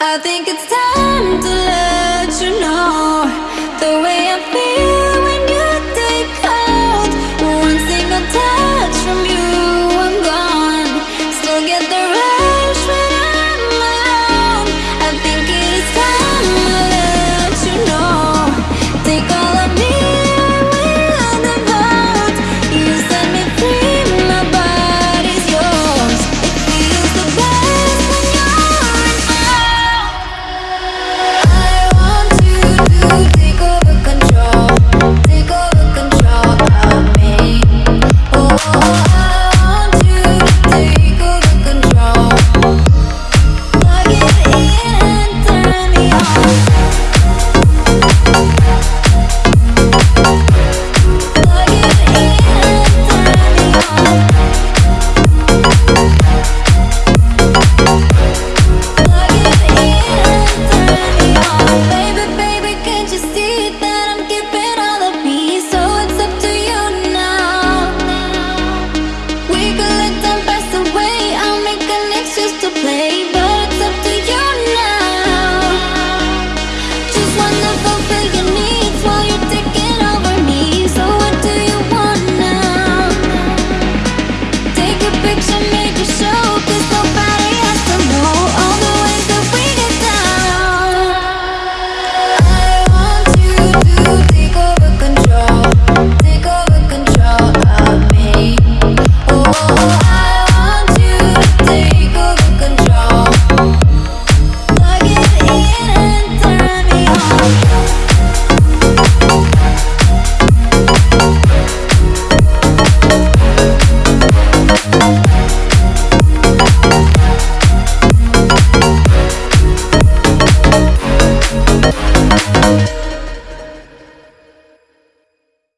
I think it's time to let you know.